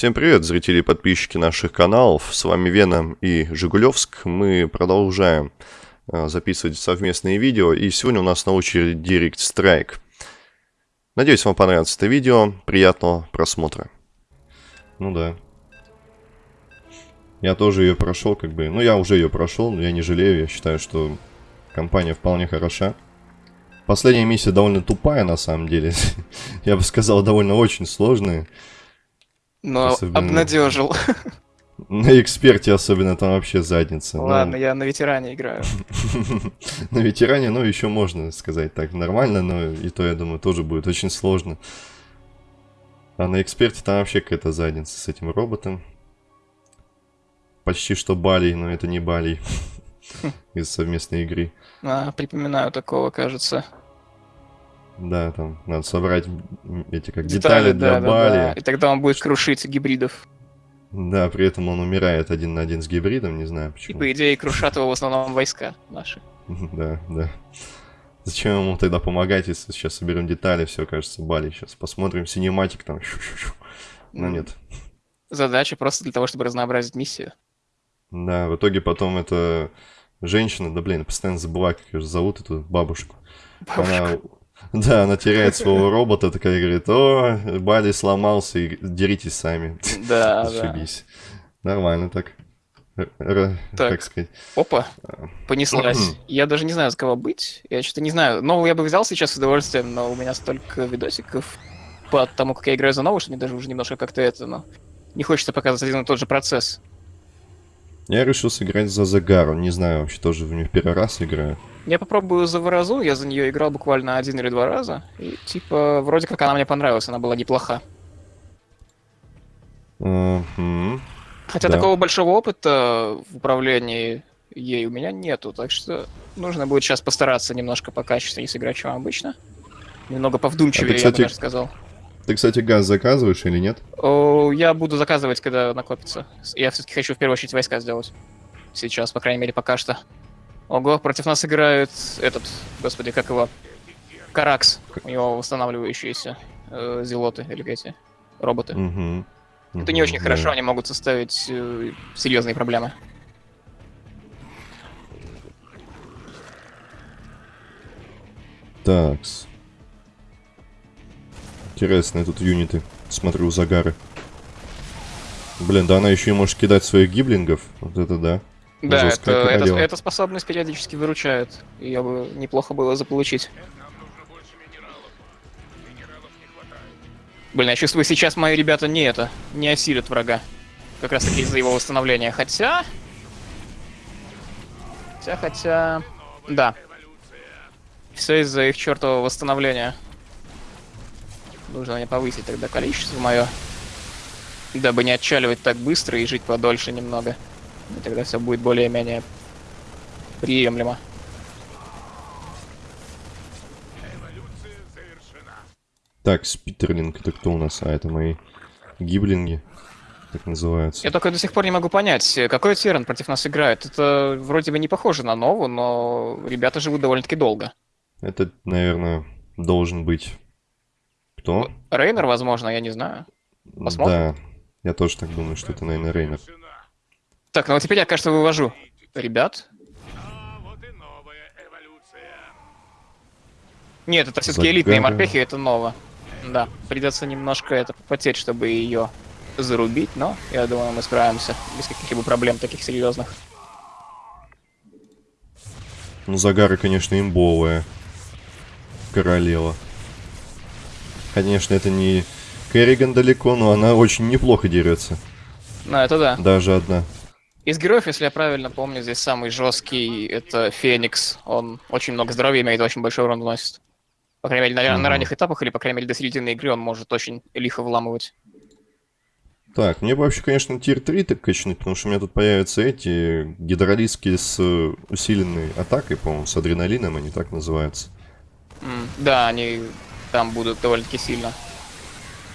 Всем привет, зрители и подписчики наших каналов. С вами Веном и Жигулевск. Мы продолжаем э, записывать совместные видео. И сегодня у нас на очереди Direct Strike. Надеюсь, вам понравится это видео. Приятного просмотра. Ну да. Я тоже ее прошел, как бы. Ну, я уже ее прошел, но я не жалею. Я считаю, что компания вполне хороша. Последняя миссия довольно тупая, на самом деле. я бы сказал, довольно очень сложная. Но особенно... обнадежил. На эксперте особенно там вообще задница. Ну. Ладно, но... я на ветеране играю. на ветеране, ну, еще можно сказать так нормально, но и то, я думаю, тоже будет очень сложно. А на эксперте там вообще какая-то задница с этим роботом. Почти что Бали, но это не Бали. Из совместной игры. А, припоминаю такого, кажется. Да, там надо собрать эти как детали, детали для да, Бали. Да, да. И тогда он будет крушить гибридов. Да, при этом он умирает один на один с гибридом, не знаю почему. И по идее крушат его в основном войска наши. Да, да. Зачем ему тогда помогать, если сейчас соберем детали, все, кажется, Бали. Сейчас посмотрим синематик там. Но нет. Задача просто для того, чтобы разнообразить миссию. Да, в итоге потом это женщина, да блин, постоянно забываю, как ее зовут, эту бабушку. бабушку. Она да, она теряет своего робота, такая говорит, о, Бали сломался, и деритесь сами. Да, Зашибись. Да. Нормально так. Р так, как сказать. Опа, а. понеслась. я даже не знаю, с кого быть. Я что-то не знаю. Новую я бы взял сейчас с удовольствием, но у меня столько видосиков по тому, как я играю за новую, что мне даже уже немножко как-то это, но не хочется показывать один и тот же процесс. Я решил сыграть за Загару. Не знаю, вообще тоже в нее первый раз играю. Я попробую за Воразу, я за нее играл буквально один или два раза. И типа, вроде как она мне понравилась, она была неплоха. Mm -hmm. Хотя да. такого большого опыта в управлении ей у меня нету, так что нужно будет сейчас постараться немножко покачественнее сыграть, чем обычно. Немного повдумчивее, ты, кстати, я бы даже сказал. Ты, кстати, газ заказываешь или нет? О, я буду заказывать, когда накопится. Я все-таки хочу в первую очередь войска сделать. Сейчас, по крайней мере, пока что. Ого, против нас играет этот, господи, как его? Каракс. У него восстанавливающиеся э, зелоты или эти роботы. Угу. Это не очень да. хорошо, они могут составить э, серьезные проблемы. Такс. Интересные тут юниты. Смотрю, загары. Блин, да она еще и может кидать своих гиблингов. Вот это да. Да, это, это, эта способность периодически выручает. Ее бы неплохо было заполучить. Блин, я чувствую, сейчас мои ребята не это, не осилят врага. Как раз таки из-за его восстановления. Хотя... Хотя, хотя... Да. Все из-за их чертового восстановления. Нужно мне повысить тогда количество мое. Дабы не отчаливать так быстро и жить подольше немного. И тогда все будет более-менее приемлемо. Так, спитерлинг, это кто у нас? А, это мои гиблинги, так называются. Я только до сих пор не могу понять, какой Террен против нас играет. Это вроде бы не похоже на Нову, но ребята живут довольно-таки долго. Это, наверное, должен быть... Кто? Рейнер, возможно, я не знаю. Посмотрим. Да, я тоже так думаю, что это, наверное, Рейнер. Так, ну вот теперь я, кажется, вывожу. Ребят. Нет, это все-таки элитные морпехи, это ново. Да, придется немножко это попотеть, чтобы ее зарубить, но я думаю, мы справимся без каких-либо проблем таких серьезных. Ну, загары, конечно, имбовая. Королева. Конечно, это не Керриган далеко, но она очень неплохо дерется. Ну, это да. Даже одна. Из героев, если я правильно помню, здесь самый жесткий это Феникс. Он очень много здоровья имеет, очень большой урон наносит. По крайней мере, на, mm -hmm. на ранних этапах, или, по крайней мере, до середины игры он может очень лихо вламывать. Так, мне бы вообще, конечно, тир 3 так качнуть, потому что у меня тут появятся эти гидролиски с усиленной атакой, по-моему, с адреналином они так называются. Mm, да, они там будут довольно-таки сильно.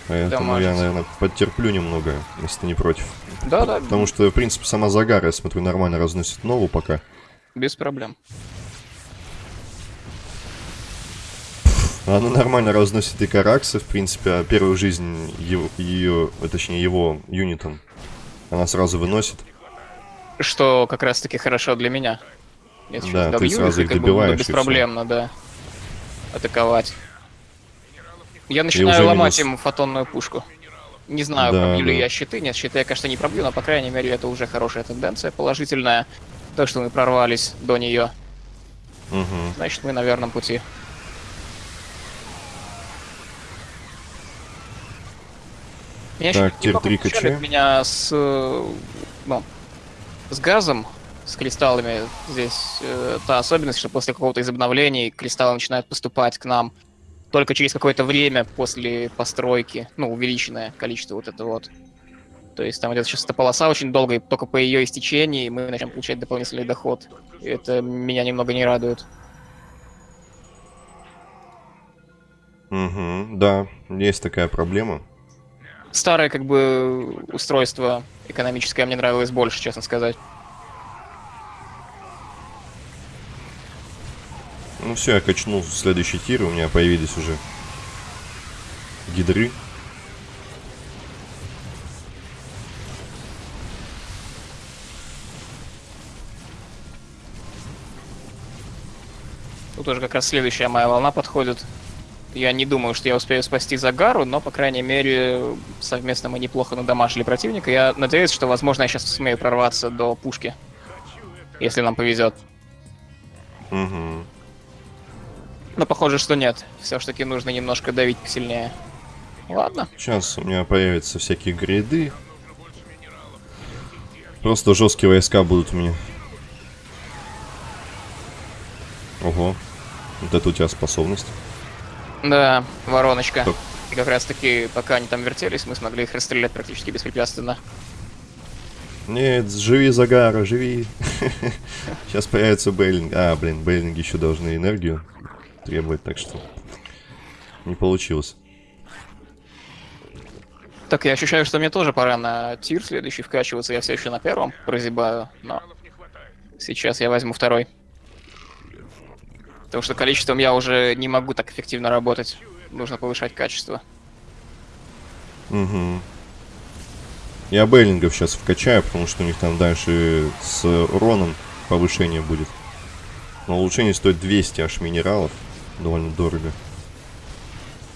Поэтому я, наверное, подтерплю немного, если ты не против. Да, да. Потому что, в принципе, сама Загара, я смотрю, нормально разносит нову пока. Без проблем. Она нормально разносит и Каракса, в принципе, а первую жизнь ее, ее, точнее его юнитом она сразу выносит. Что как раз таки хорошо для меня. Если да, ты сразу их добиваешь. Беспроблемно, да. Атаковать. Я начинаю ломать минус... им фотонную пушку. Не знаю, да, пробью да. ли я щиты. Нет, щиты я, конечно, не пробью, но, по крайней мере, это уже хорошая тенденция, положительная. То, что мы прорвались до нее. Угу. Значит, мы на верном пути. Меня так, тир 3 качаем. меня с, э, ну, с газом, с кристаллами. Здесь э, та особенность, что после какого-то из обновлений кристаллы начинают поступать к нам только через какое-то время после постройки, ну, увеличенное количество вот это вот. То есть там идет сейчас эта полоса очень долго, и только по ее истечении мы начнем получать дополнительный доход. И это меня немного не радует. Угу, да, есть такая проблема. Старое, как бы, устройство экономическое мне нравилось больше, честно сказать. Ну все, я качнул следующий тир, у меня появились уже гидры. Тут уже как раз следующая моя волна подходит. Я не думаю, что я успею спасти Загару, но, по крайней мере, совместно мы неплохо надамажили противника. Я надеюсь, что, возможно, я сейчас сумею прорваться до пушки. Если нам повезет. Угу. Но похоже, что нет. Все-таки нужно немножко давить сильнее. Ладно. Сейчас у меня появятся всякие грейды. Просто жесткие войска будут у меня. Ого. Вот это у тебя способность. Да, вороночка. И как раз таки, пока они там вертелись, мы смогли их расстрелять практически беспрепятственно. Нет, живи, Загара, живи. Сейчас появится Бейлинг. А, блин, Бейлинги еще должны энергию требовать, так что не получилось. Так, я ощущаю, что мне тоже пора на тир следующий вкачиваться. Я все еще на первом прозябаю, но сейчас я возьму второй. Потому что количеством я уже не могу так эффективно работать. Нужно повышать качество. Угу. Я Бейлингов сейчас вкачаю, потому что у них там дальше с уроном повышение будет. Но улучшение стоит 200 аж минералов довольно дорого.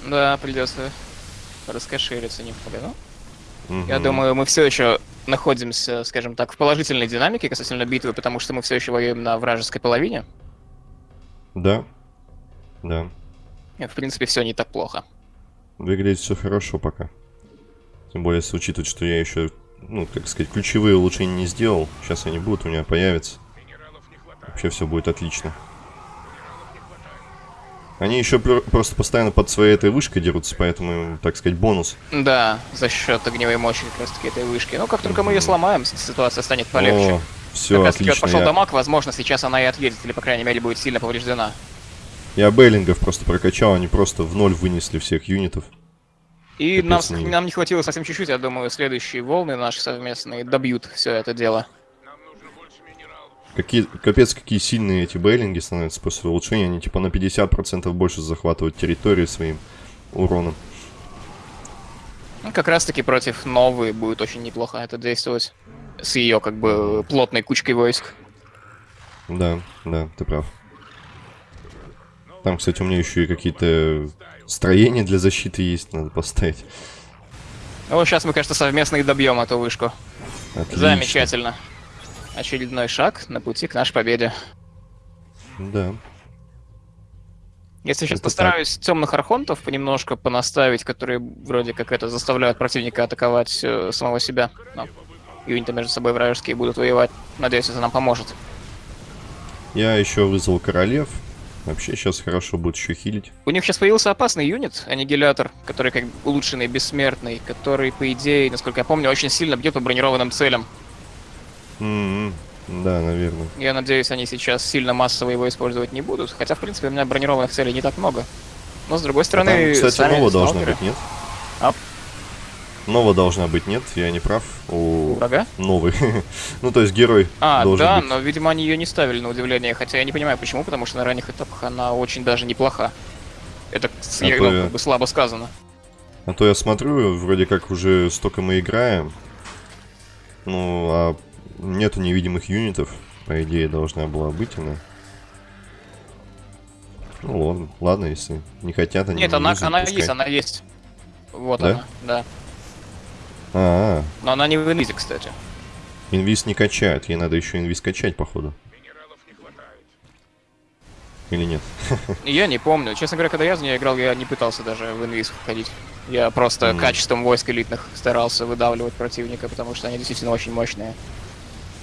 Да, придется раскошелиться немного, ну. Угу. Я думаю, мы все еще находимся, скажем так, в положительной динамике касательно битвы, потому что мы все еще воюем на вражеской половине. Да. Да. И, в принципе, все не так плохо. Выглядит все хорошо пока. Тем более, если учитывать, что я еще, ну, как сказать, ключевые улучшения не сделал. Сейчас они будут, у меня появятся. Вообще все будет отлично. Они еще просто постоянно под своей этой вышкой дерутся, поэтому, так сказать, бонус. Да, за счет огневой мощи как раз таки этой вышки. Но как только мы ее сломаем, ситуация станет полегче. О, все, как раз таки вот пошел я... дамаг, возможно, сейчас она и отъедет, или, по крайней мере, будет сильно повреждена. Я Бейлингов просто прокачал, они просто в ноль вынесли всех юнитов. И нам, нам не хватило совсем чуть-чуть, я думаю, следующие волны наши совместные добьют все это дело. Какие, капец, какие сильные эти бейлинги становятся после улучшения. Они типа на 50% больше захватывают территории своим уроном. Ну, как раз таки против новой будет очень неплохо это действовать. С ее как бы плотной кучкой войск. Да, да, ты прав. Там, кстати, у меня еще и какие-то строения для защиты есть, надо поставить. Ну, сейчас мы, конечно, совместно и добьем эту вышку. Отлично. Замечательно очередной шаг на пути к нашей победе. Да. Если сейчас это постараюсь так. темных архонтов понемножку понаставить, которые вроде как это заставляют противника атаковать э, самого себя. Но юниты между собой вражеские будут воевать. Надеюсь, это нам поможет. Я еще вызвал королев. Вообще сейчас хорошо будет еще хилить. У них сейчас появился опасный юнит, аннигилятор, который как улучшенный, бессмертный, который, по идее, насколько я помню, очень сильно бьет по бронированным целям. Mm -hmm. Да, наверное. Я надеюсь, они сейчас сильно массово его использовать не будут. Хотя, в принципе, у меня бронированных целей не так много. Но, с другой стороны, а там, кстати, сами Нова должна быть, нет? А? Нова должна быть, нет? Я не прав. У, врага? Новый. ну, то есть герой А, должен да, быть. но, видимо, они ее не ставили на удивление. Хотя я не понимаю, почему, потому что на ранних этапах она очень даже неплоха. Это А я- то ну, как бы слабо сказано. А то я смотрю, вроде как уже столько мы играем. Ну, а нету невидимых юнитов. По идее, должна была быть она. Ну ладно, ладно, если не хотят они Нет, не она, юзать, она пускай. есть, она есть. Вот Да? она, да. А, Но она не в инвизе, кстати. инвиз не качают, ей надо еще инвиз качать, походу. Или нет? Я не помню. Честно говоря, когда я за нее играл, я не пытался даже в инвиз входить. Я просто Мгм. качеством войск элитных старался выдавливать противника, потому что они действительно очень мощные.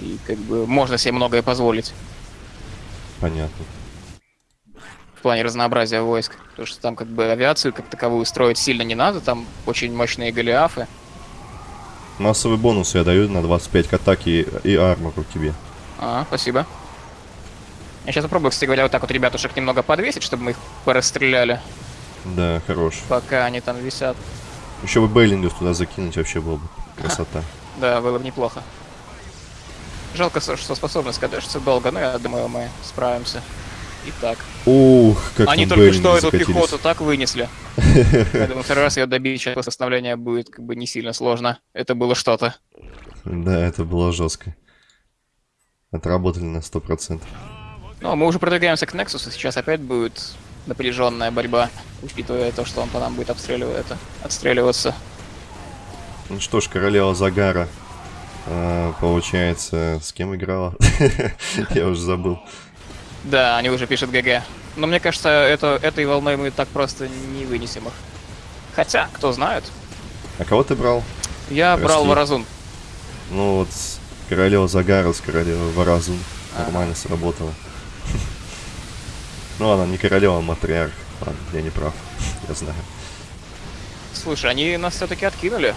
И как бы можно себе многое позволить Понятно. в плане разнообразия войск. Потому что там как бы авиацию как таковую строить сильно не надо, там очень мощные голиафы. Массовый бонус я даю на 25 к атаке и, армору тебе. А, спасибо. Я сейчас попробую, кстати говоря, вот так вот ребятушек немного подвесить, чтобы мы их порастреляли, Да, хорош. пока они там висят. Еще бы Бейлингов туда закинуть вообще было бы красота. Да, было бы неплохо. Жалко, что способность кадешится долго, но я думаю, мы справимся. Итак, Ух, как они только что эту закатились. пехоту так вынесли. Я думаю, второй раз ее добить сейчас после остановления будет как бы не сильно сложно. Это было что-то. Да, это было жестко. Отработали на 100%. Ну, мы уже продвигаемся к Нексусу, сейчас опять будет напряженная борьба, учитывая то, что он по нам будет обстреливать это, отстреливаться. Ну что ж, королева Загара, а, получается, с кем играла? Я уже забыл. Да, они уже пишут ГГ. Но мне кажется, это, этой волной мы так просто не вынесем их. Хотя, кто знает. А кого ты брал? Я брал Прости. Варазун. Ну вот, королева Загара с королевой Варазун. Ага. Нормально сработало. Ну ладно, не королева, а матриарх. Ладно, я не прав. Я знаю. Слушай, они нас все-таки откинули.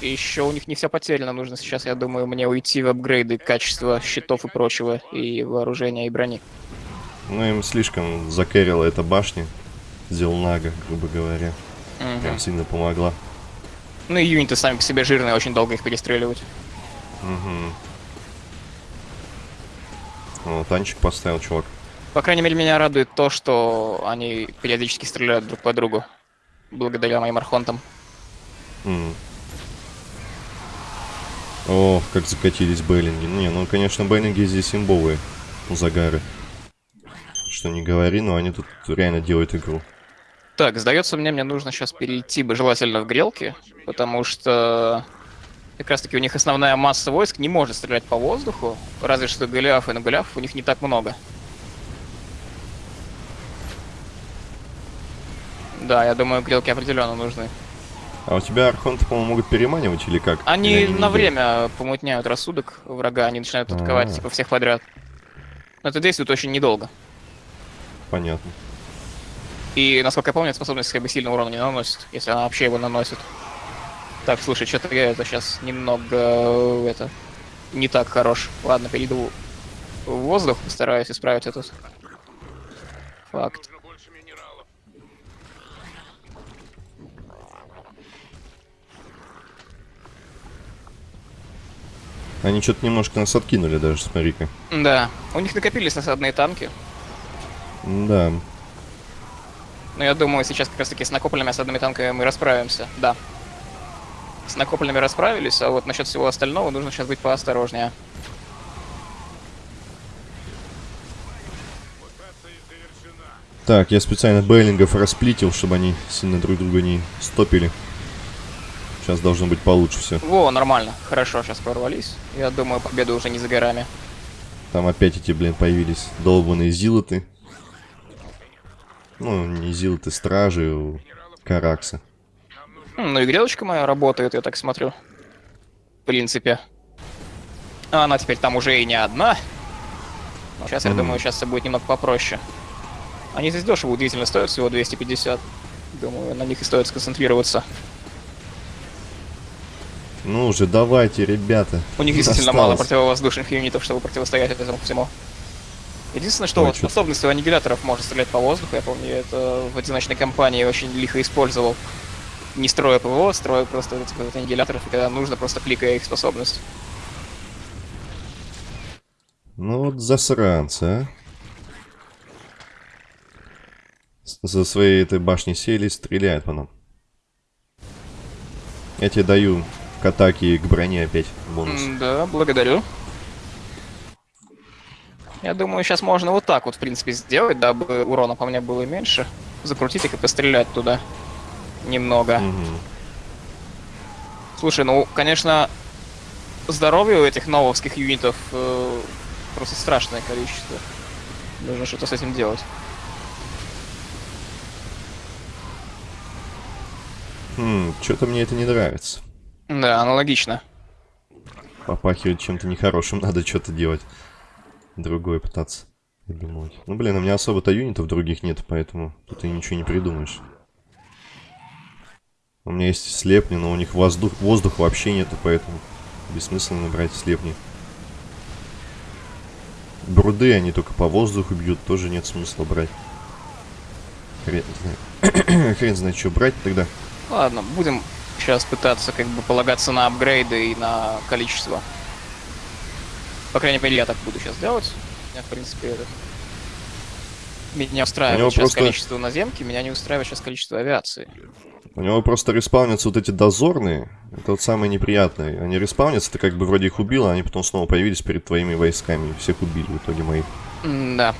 И еще у них не все потеряно. Нужно сейчас, я думаю, мне уйти в апгрейды качества щитов и прочего, и вооружения, и брони. Ну им слишком закэрила эта башня. Зелнага, грубо говоря. Мгм. Прям сильно помогла. Ну и юниты сами по себе жирные, очень долго их перестреливать. Угу. О, танчик поставил, чувак. По крайней мере, меня радует то, что они периодически стреляют друг по другу. Благодаря моим архонтам. М. О, как закатились Бейлинги. Не, ну, конечно, Бейлинги здесь имбовые. Загары. Что не говори, но они тут реально делают игру. Так, сдается мне, мне нужно сейчас перейти бы желательно в грелки, потому что как раз таки у них основная масса войск не может стрелять по воздуху, разве что голиафы, но голиафов у них не так много. Да, я думаю, грелки определенно нужны. А у тебя архонты, по-моему, могут переманивать или как? Они Или на время помутняют рассудок врага, они начинают атаковать А. типа всех подряд. Но это действует очень недолго. Понятно. И, насколько я помню, эта способность как бы сильно урона не наносит, если она вообще его наносит. Так, слушай, что-то я это сейчас немного э, это не так хорош. Ладно, перейду в воздух, постараюсь исправить этот факт. Они что-то немножко нас откинули даже, смотри-ка. Да, у них накопились насадные танки, Да. но я думаю, сейчас как раз таки с накопленными осадными танками мы расправимся. Да. С накопленными расправились, а вот насчет всего остального нужно сейчас быть поосторожнее. Так, я специально Бейлингов расплитил, чтобы они сильно друг друга не стопили. Сейчас должно быть получше все. Во, нормально, хорошо, сейчас прорвались. Я думаю, победа уже не за горами. Там опять эти, блин, появились долбанные зилоты. Ну, не зилоты, стражи у Каракса. М, Ну и грелочка моя работает, я так смотрю. В принципе. А она теперь там уже и не одна. Но сейчас, я Мгм. думаю, сейчас все будет немного попроще. Они здесь дешево удивительно стоят, всего 250. Думаю, на них и стоит сконцентрироваться. Ну уже давайте, ребята. У них действительно мало Осталось. противовоздушных юнитов, чтобы противостоять этому всему. Единственное, что Ой, вот способность у аннигиляторов может стрелять по воздуху. Я помню, это в одиночной кампании очень лихо использовал. Не строя ПВО, строя просто этих вот аннигиляторов, и когда нужно, просто кликая их способность. Ну вот засранцы, а. За своей этой башней сели, стреляют по нам. Я тебе даю к атаке и к броне опять бонус. Да, благодарю. Я думаю, сейчас можно вот так вот, в принципе, сделать, дабы урона по мне было меньше. Закрутить их и пострелять туда. Немного. Мгм. Слушай, ну, конечно, здоровье у этих нововских юнитов э, просто страшное количество. Нужно что-то с этим делать. Хм, что-то мне это не нравится. Да, аналогично. Попахивает чем-то нехорошим, надо что-то делать. Другое пытаться придумывать. Ну, блин, у меня особо-то юнитов других нет, поэтому тут и ничего не придумаешь. У меня есть слепни, но у них воздух, воздух вообще нету, поэтому бессмысленно брать слепни. Бруды, они только по воздуху бьют, тоже нет смысла брать. Хрен знает, Хрен знает, что брать тогда. Ладно, будем сейчас пытаться как бы полагаться на апгрейды и на количество. По крайней мере, я так буду сейчас делать. Меня, в принципе, это... Меня устраивает сейчас просто- количество наземки, меня не устраивает сейчас количество авиации. У него просто респаунятся вот эти дозорные. Это вот самое неприятное. Они респаунятся, ты как бы вроде их убил, а они потом снова появились перед твоими войсками. Всех убили в итоге моих. Да.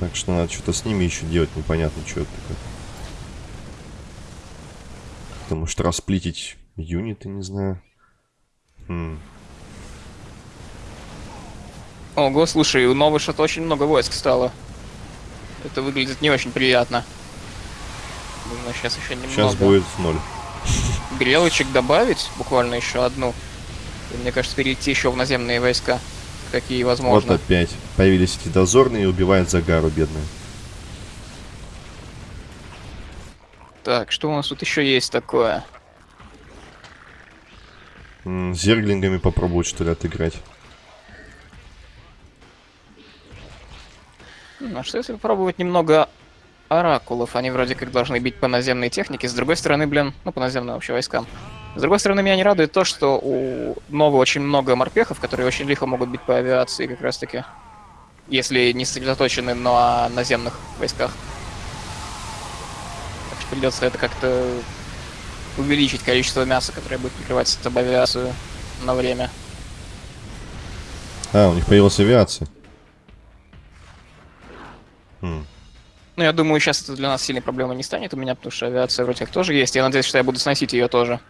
Так что надо что-то с ними еще делать, непонятно, что это такое. Потому что расплитить юниты, не знаю. Хм. Ого, слушай, у новой что-то очень много войск стало. Это выглядит не очень приятно. Нужно сейчас еще немного Сейчас будет ноль. грелочек добавить, буквально еще одну. И, мне кажется, перейти еще в наземные войска. Какие возможно. Вот опять. Появились эти дозорные и убивают Загару, бедную. Так, что у нас тут еще есть такое? Зерглингами попробовать, что ли, отыграть. М, А что если попробовать немного оракулов? Они вроде как должны бить по наземной технике. С другой стороны, блин, ну по наземным вообще войскам. С другой стороны, меня не радует то, что у Новы очень много морпехов, которые очень лихо могут бить по авиации как раз таки. Если не сосредоточены на наземных войсках. Придется это как-то увеличить количество мяса, которое будет прикрывать об авиацию на время. А, у них появилась авиация. Хм. Ну, я думаю, сейчас это для нас сильной проблемой не станет у меня, потому что авиация вроде как тоже есть. Я надеюсь, что я буду сносить ее тоже.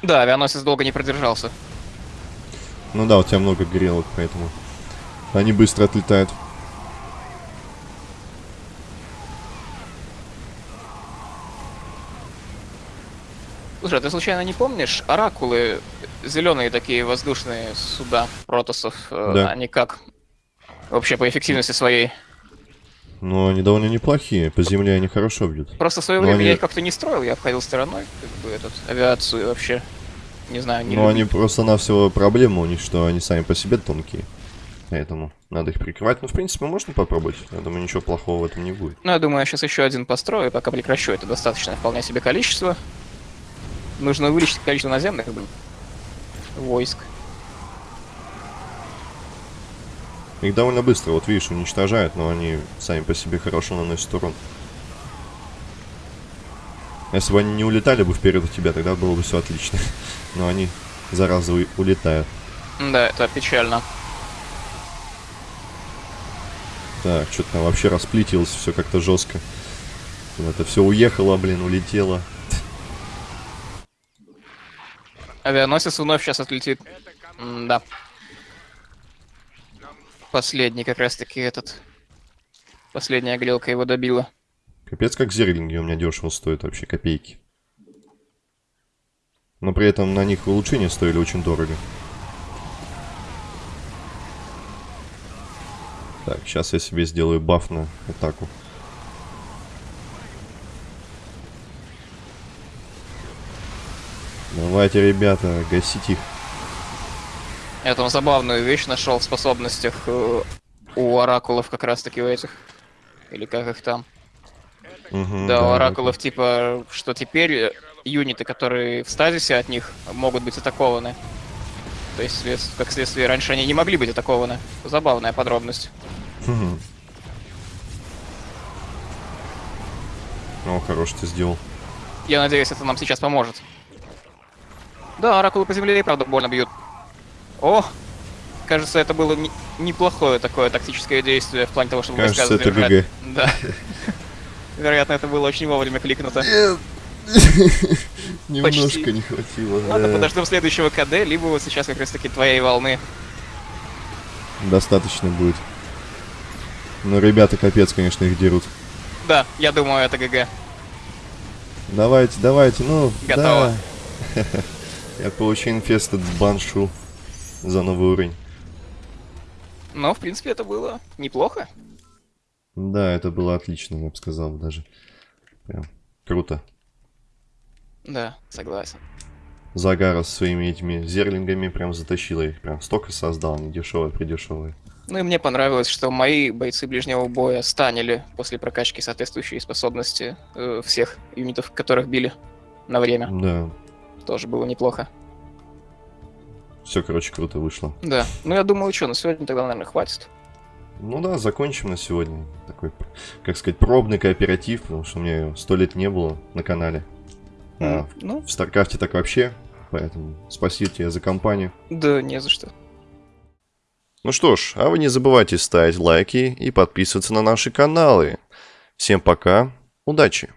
Да, авианосец долго не продержался. Ну да, у тебя много грелок, поэтому они быстро отлетают. Слушай, а ты случайно не помнишь, оракулы, зеленые такие воздушные суда протосов, э, Да. они как? Вообще по эффективности своей. Но они довольно неплохие. По земле они хорошо бьют. Просто в свое Ну, время они- я их как-то не строил, я обходил стороной, как бы, этот, авиацию вообще. Не знаю, не люблю. они просто-навсего проблема у них, что они сами по себе тонкие. Поэтому надо их прикрывать. Ну, в принципе, можно попробовать. Я думаю, ничего плохого в этом не будет. Ну, я думаю, я сейчас еще один построю, пока прекращу. Это достаточное вполне себе количество. Нужно увеличить количество наземных блин, войск. Их довольно быстро, вот видишь, уничтожают, но они сами по себе хорошо наносят урон. Если бы они не улетали бы вперед от тебя, тогда было бы все отлично. Но они, зараза, у- улетают. Да, это печально. Так, что-то там вообще расплитилось все как-то жестко. Это все уехало, блин, улетело. Авианосец вновь сейчас отлетит. да. Последний как раз-таки этот. Последняя грелка его добила. Капец, как зерлинги у меня дешево стоят вообще, копейки. Но при этом на них улучшения стоили очень дорого. Так, сейчас я себе сделаю баф на атаку. Давайте, ребята, гасить их. Я там забавную вещь нашел в способностях э, у оракулов как раз таки у этих. Или как их там. Угу, да, да, у оракулов это... типа, что теперь э, юниты, которые в стазисе от них, э, могут быть атакованы. То есть, как следствие, раньше они не могли быть атакованы. Забавная подробность. Угу. О, хорош ты сделал. Я надеюсь, это нам сейчас поможет. Да, оракулы по земле и правда больно бьют. О! Кажется, это было не- неплохое такое тактическое действие в плане того, чтобы Кажется, войска это. ГГ. Да. Вероятно, это было очень вовремя кликнуто. Немножко не хватило. Ладно, подождем следующего КД, либо вот сейчас как раз таки твоей волны. Достаточно будет. Но ребята капец, конечно, их дерут. Да, я думаю, это ГГ. Давайте, давайте, ну, Готово. да. Я получил инфестед баншу за новый уровень. Но, в принципе, это было неплохо. Да, это было отлично, я бы сказал даже. Прям круто. Да, согласен. Загара со своими этими зерлингами прям затащила их. Прям столько создал, не дешевые, придешевые. Ну и мне понравилось, что мои бойцы ближнего боя станили после прокачки соответствующие способности э, всех юнитов, которых били на время. Да, Тоже было неплохо. все, короче, круто вышло. Да. Ну я думаю, что, на сегодня тогда, наверное, хватит. Ну да, закончим на сегодня. Такой, как сказать, пробный кооператив, потому что у меня сто лет не было на канале. А, М, Ну, в Старкрафте так вообще, поэтому спасибо тебе за компанию. да, не за что. Ну что ж, а вы не забывайте ставить лайки и подписываться на наши каналы. Всем пока, удачи!